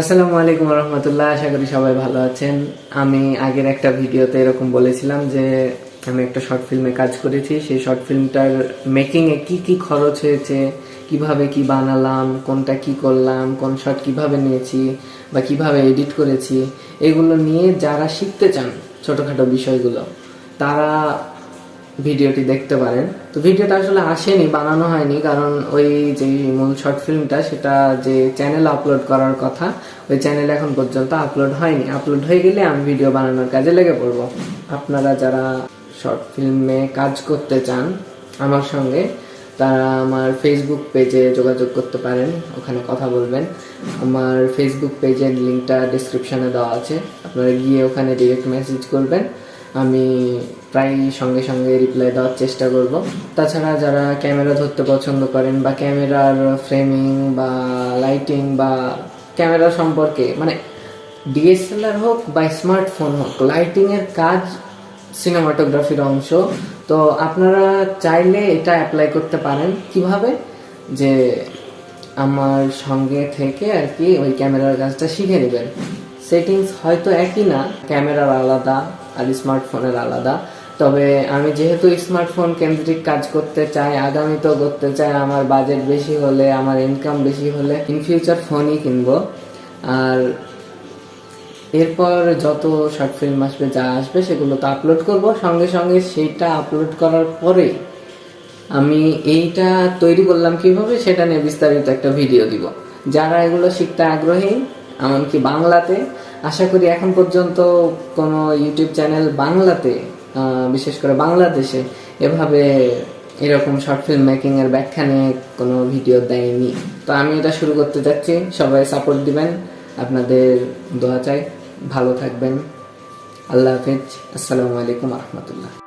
আসসালামু আলাইকুম রহমতুল্লাহ আশা করি সবাই ভালো আছেন। আমি আগের একটা ভিডিওতে এরকম বলেছিলাম যে আমি একটা শর্ট ফিল্মে কাজ করেছি। সেই শর্ট ফিল্মটার মেকিংয়ে কি কি খরচ হয়েছে, কীভাবে কি বানালাম, কোনটা কি করলাম, কোন শট কীভাবে নিয়েছি বা কীভাবে এডিট করেছি, এগুলো নিয়ে যারা শিখতে চান ছোটোখাটো বিষয়গুলো, তারা ভিডিওটি দেখতে পারেন। তো ভিডিওটা আসলে আসেনি, বানানো হয়নি, কারণ ওই যে মূল শর্ট ফিল্মটা, সেটা যে চ্যানেল আপলোড করার কথা, ওই চ্যানেলে এখন পর্যন্ত আপলোড হয়নি। আপলোড হয়ে গেলে আমি ভিডিও বানানোর কাজে লেগে পড়ব। আপনারা যারা শর্ট ফিল্মে কাজ করতে চান আমার সঙ্গে, তারা আমার ফেসবুক পেজে যোগাযোগ করতে পারেন, ওখানে কথা বলবেন। আমার ফেসবুক পেজের লিঙ্কটা ডিসক্রিপশানে দেওয়া আছে। আপনারা গিয়ে ওখানে ডিরেক্ট মেসেজ করবেন। আমি প্রায় সঙ্গে সঙ্গে রিপ্লাই দেওয়ার চেষ্টা করব। তাছাড়া যারা ক্যামেরা ধরতে পছন্দ করেন বা ক্যামেরার ফ্রেমিং বা লাইটিং বা ক্যামেরা সম্পর্কে মানে ডিএসএলআর হোক বা স্মার্টফোন হোক লাইটিংয়ের কাজ সিনেমাটোগ্রাফির অংশ। তো আপনারা চাইলে এটা অ্যাপ্লাই করতে পারেন। কীভাবে? যে আমার সঙ্গে থেকে আর কি ওই ক্যামেরার কাজটা শিখে নেবেন। সেটিংস হয়তো একই না ক্যামেরার আলাদা। আর স্মার্টফোনের আলাদা। তবে আমি যেহেতু স্মার্টফোন কেন্দ্রিক কাজ করতে চাই, আগামীতেও করতে চাই, আমার বাজেট বেশি হলে, আমার ইনকাম বেশি হলে ইন ফিউচার ফোনই কিনবো। আর এরপর যত শর্ট ফিল্ম আসবে, যা আসবে, সেগুলো তো আপলোড করব। সঙ্গে সঙ্গে সেইটা আপলোড করার পরে আমি এইটা তৈরি করলাম কীভাবে, সেটা নিয়ে বিস্তারিত একটা ভিডিও দিব। যারা এগুলো শিখতে আগ্রহী, এমনকি বাংলাতে আশা করি এখন পর্যন্ত কোনো ইউটিউব চ্যানেল বাংলাতে বিশেষ করে বাংলাদেশে এভাবে এরকম শর্ট ফিল্ম মেকিং এর ব্যাখ্যা নিয়ে কোনো ভিডিও দেয়নি। তো আমি এটা শুরু করতে চাচ্ছি সবাই সাপোর্ট দিবেন। আপনাদের দোয়া চাই। ভালো থাকবেন। আল্লাহ হাফিজ। আসসালামু আলাইকুম রহমতুল্লাহ।